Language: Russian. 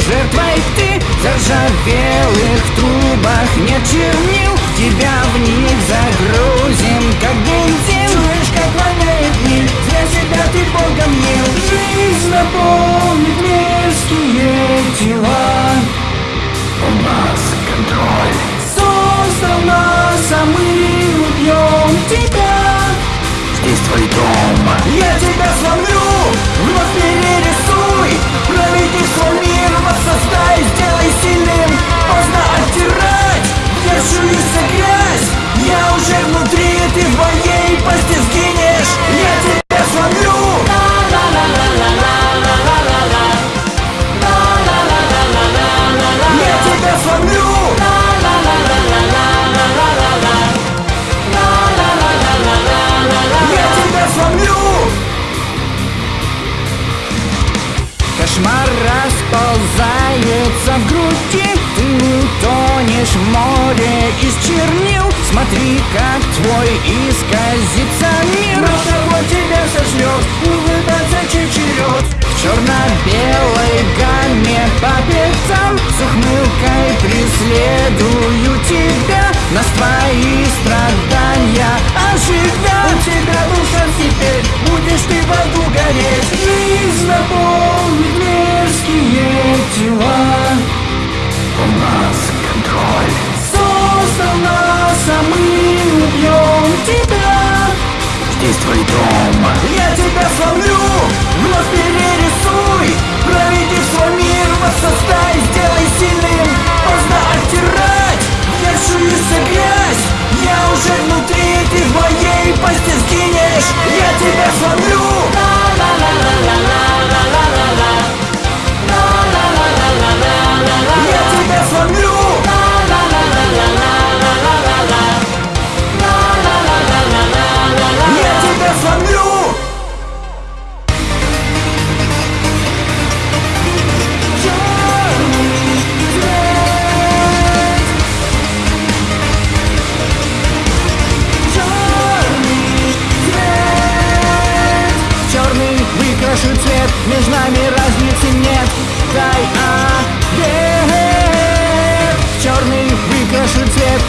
жертвой ты Заржавелых трубах нет чернил. Тебя в них загрузим, как бензин. Чуешь, как воняет мир, для себя ты богом мил. Жизнь наполнит мерзкие тела в груди Ты утонешь в море из чернил. Смотри, как твой исказится мир. Но того тебя сожмет, улыбаться чечерет В черно-белой гамме по пятам С ухмылкой преследуют нашу цвет Между нами разницы нет. Дай а, ответ Черный выкрашу цвет